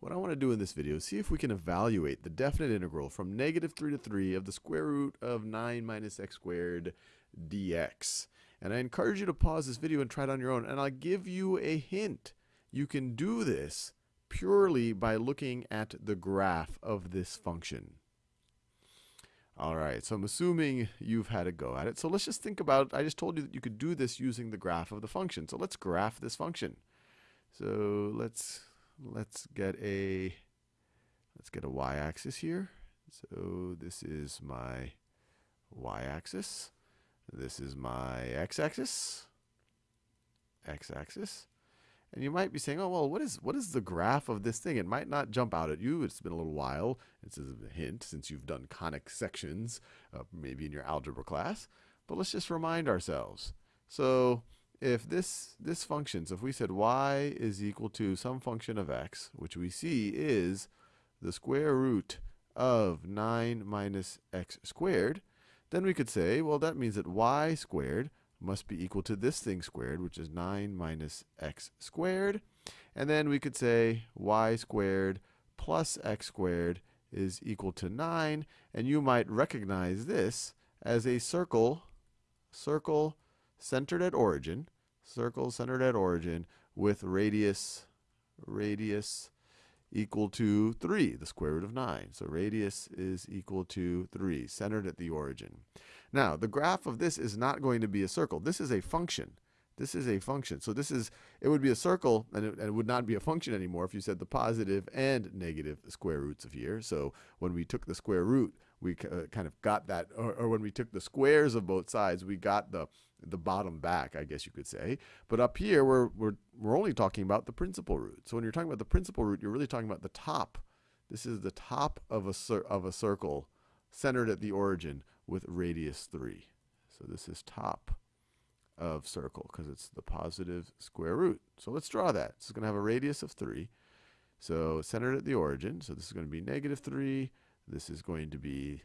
what I want to do in this video is see if we can evaluate the definite integral from negative 3 to 3 of the square root of 9 minus x squared dx. And I encourage you to pause this video and try it on your own. And I'll give you a hint. You can do this purely by looking at the graph of this function. All right, so I'm assuming you've had a go at it. So let's just think about, I just told you that you could do this using the graph of the function. So let's graph this function. So let's let's get a let's get a y-axis here. So this is my y-axis. This is my x-axis. X-axis. And you might be saying, oh, well, what is, what is the graph of this thing? It might not jump out at you. It's been a little while. It's is a hint since you've done conic sections, uh, maybe in your algebra class. But let's just remind ourselves. So if this, this function, so if we said y is equal to some function of x, which we see is the square root of 9 minus x squared, then we could say, well, that means that y squared must be equal to this thing squared, which is 9 minus x squared. And then we could say y squared plus x squared is equal to 9. And you might recognize this as a circle, circle centered at origin, circle centered at origin with radius, radius equal to 3, the square root of 9. So radius is equal to 3, centered at the origin. Now, the graph of this is not going to be a circle. This is a function. This is a function. So this is, it would be a circle, and it, and it, would not be a function anymore if you said the positive and negative square roots of here. So when we took the square root, we uh, kind of got that, or, or, when we took the squares of both sides, we got the the bottom back, I guess you could say. But up here, we're, we're, we're only talking about the principal root. So when you're talking about the principal root, you're really talking about the top. This is the top of a, of a circle centered at the origin with radius 3. So this is top of circle because it's the positive square root. So let's draw that. Is going to have a radius of 3. So centered at the origin. So this is going to be negative 3. This is going to be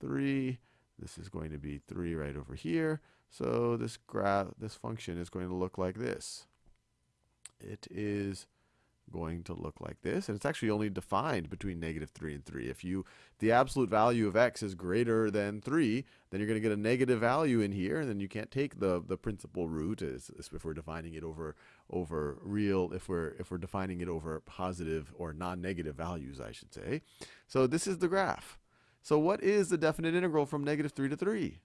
3. This is going to be 3 right over here. So this graph, this function is going to look like this. It is going to look like this. And it's actually only defined between negative 3 and 3. If you the absolute value of x is greater than 3, then you're going to get a negative value in here, and then you can't take the the principal root as, if we're defining it over over real if we're if we're defining it over positive or non-negative values, I should say. So this is the graph. So what is the definite integral from negative 3 to 3?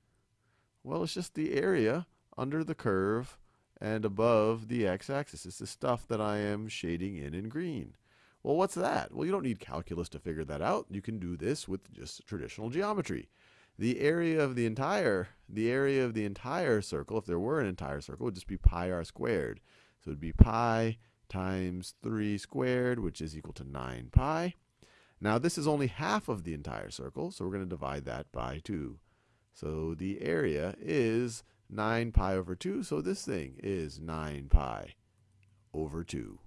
Well, it's just the area under the curve and above the x-axis. It's the stuff that I am shading in in green. Well, what's that? Well, you don't need calculus to figure that out. You can do this with just traditional geometry. The area of the entire, the area of the entire circle, if there were an entire circle, would just be pi r squared. So it would be pi times 3 squared, which is equal to 9 pi. Now this is only half of the entire circle, so we're going to divide that by 2. So the area is 9 pi over 2. So this thing is 9 pi over 2.